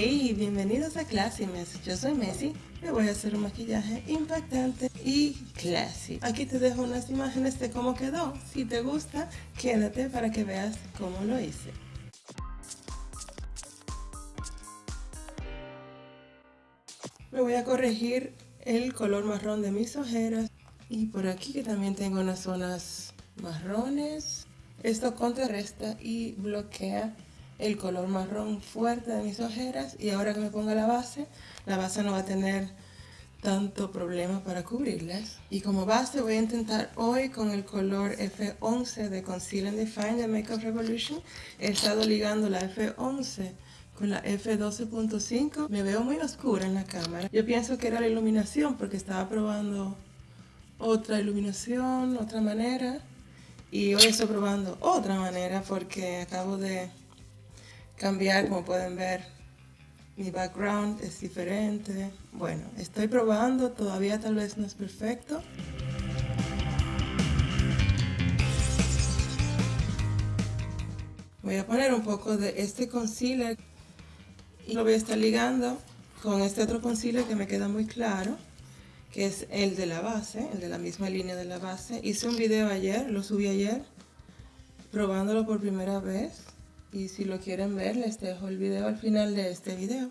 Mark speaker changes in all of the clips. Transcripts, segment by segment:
Speaker 1: Hey, bienvenidos a Classy Mess. Yo soy Messi. Me voy a hacer un maquillaje impactante y classy. Aquí te dejo unas imágenes de cómo quedó. Si te gusta, quédate para que veas cómo lo hice. Me voy a corregir el color marrón de mis ojeras. Y por aquí que también tengo unas zonas marrones. Esto contrarresta y bloquea el color marrón fuerte de mis ojeras y ahora que me ponga la base, la base no va a tener tanto problema para cubrirlas. Y como base voy a intentar hoy con el color F11 de Conceal and Define de Makeup Revolution. He estado ligando la F11 con la F12.5. Me veo muy oscura en la cámara. Yo pienso que era la iluminación porque estaba probando otra iluminación, otra manera. Y hoy estoy probando otra manera porque acabo de cambiar, como pueden ver, mi background es diferente. Bueno, estoy probando, todavía tal vez no es perfecto. Voy a poner un poco de este concealer y lo voy a estar ligando con este otro concealer que me queda muy claro, que es el de la base, el de la misma línea de la base. Hice un video ayer, lo subí ayer, probándolo por primera vez y si lo quieren ver les dejo el video al final de este video.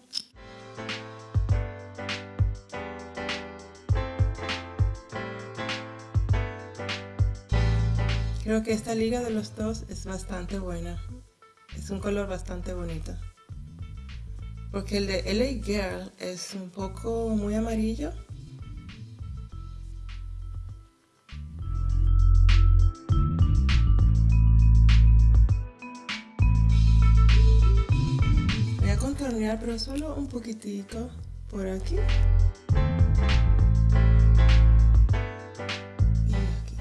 Speaker 1: Creo que esta liga de los dos es bastante buena. Es un color bastante bonito. Porque el de LA Girl es un poco muy amarillo pero solo un poquitico por aquí. Y aquí.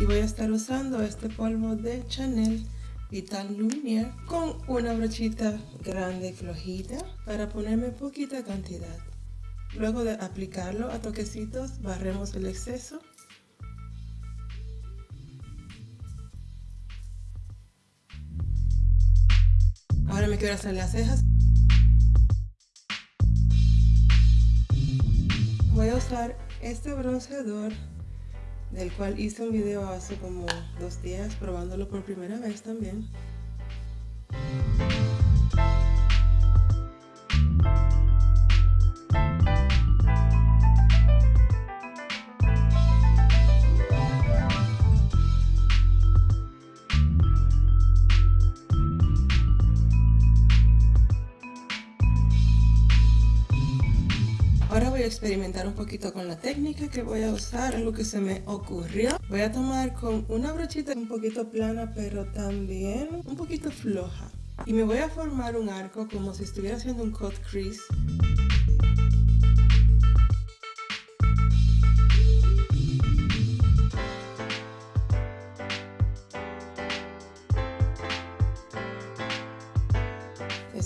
Speaker 1: Y voy a estar usando este polvo de Chanel Vital Lumiere con una brochita grande y flojita para ponerme poquita cantidad. Luego de aplicarlo a toquecitos, barremos el exceso. Ahora me quiero hacer las cejas. Voy a usar este bronceador del cual hice un video hace como dos días probándolo por primera vez también. Voy a experimentar un poquito con la técnica que voy a usar, algo que se me ocurrió. Voy a tomar con una brochita un poquito plana, pero también un poquito floja. Y me voy a formar un arco como si estuviera haciendo un cut crease.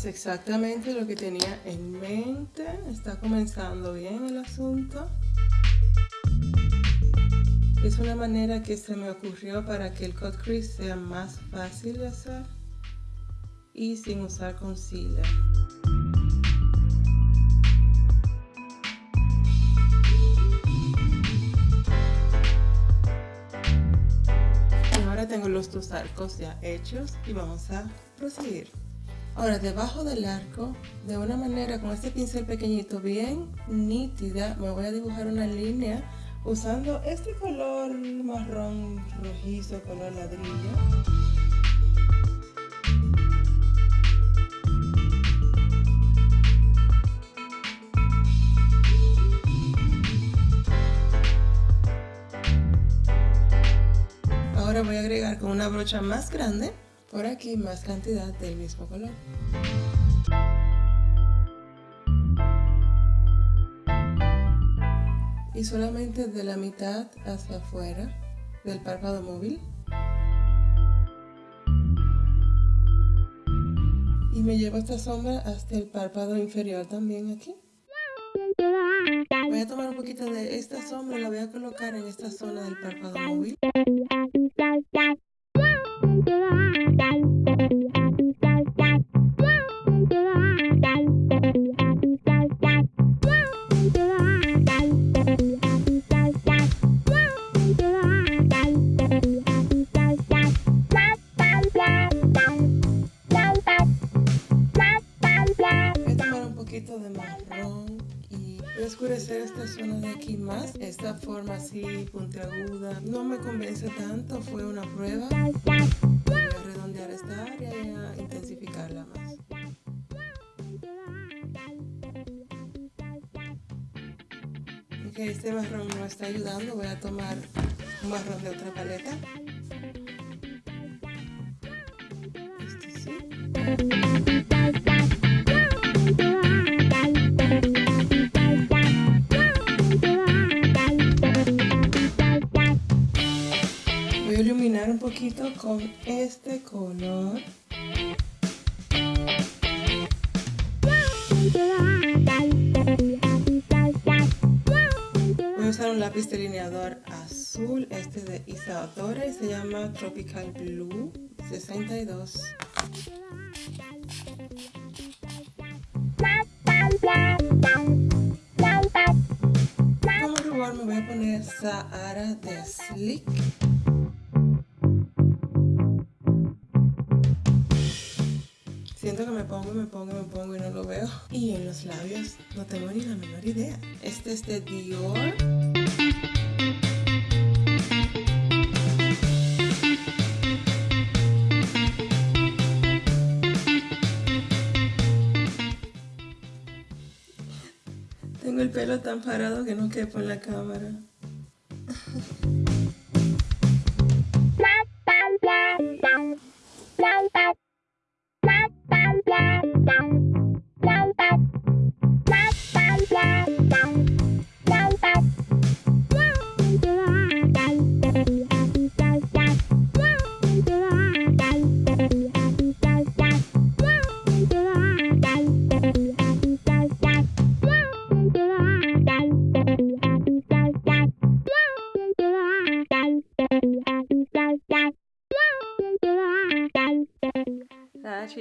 Speaker 1: Es exactamente lo que tenía en mente. Está comenzando bien el asunto. Es una manera que se me ocurrió para que el cut crease sea más fácil de hacer y sin usar concealer. ahora tengo los dos arcos ya hechos y vamos a proseguir. Ahora debajo del arco, de una manera con este pincel pequeñito bien nítida, me voy a dibujar una línea usando este color marrón rojizo, color ladrillo. Ahora voy a agregar con una brocha más grande por aquí más cantidad del mismo color. Y solamente de la mitad hacia afuera del párpado móvil. Y me llevo esta sombra hasta el párpado inferior también aquí. Voy a tomar un poquito de esta sombra y la voy a colocar en esta zona del párpado móvil. Esta forma así puntiaguda no me convence tanto, fue una prueba. Voy a redondear esta área y a intensificarla más. Ok, este marrón no está ayudando, voy a tomar un marrón de otra paleta. Este. Lápiz delineador azul, este de Isadora y se llama Tropical Blue 62. Como rubor me voy a poner Sahara de Slick. Siento que me pongo, me pongo, me pongo y no lo veo. Y en los labios no tengo ni la menor idea. Este es de Dior. Tengo el pelo tan parado que no quepo en la cámara.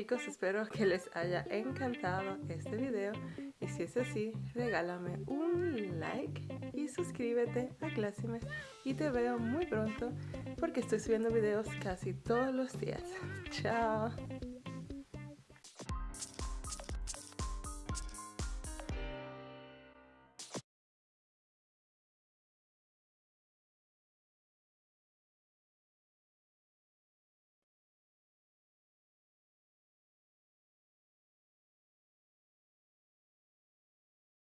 Speaker 1: Chicos, espero que les haya encantado este video y si es así, regálame un like y suscríbete a Classimes y te veo muy pronto porque estoy subiendo videos casi todos los días. Chao.